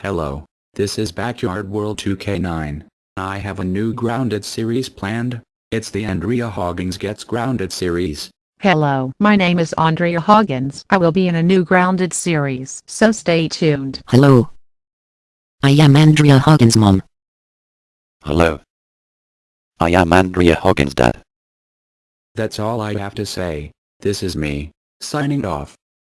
Hello, this is Backyard World 2K9. I have a new Grounded series planned. It's the Andrea Hoggins Gets Grounded series. Hello, my name is Andrea Hoggins. I will be in a new Grounded series, so stay tuned. Hello. I am Andrea Hoggins' mom. Hello. I am Andrea Hoggins' dad. That's all I have to say. This is me, signing off.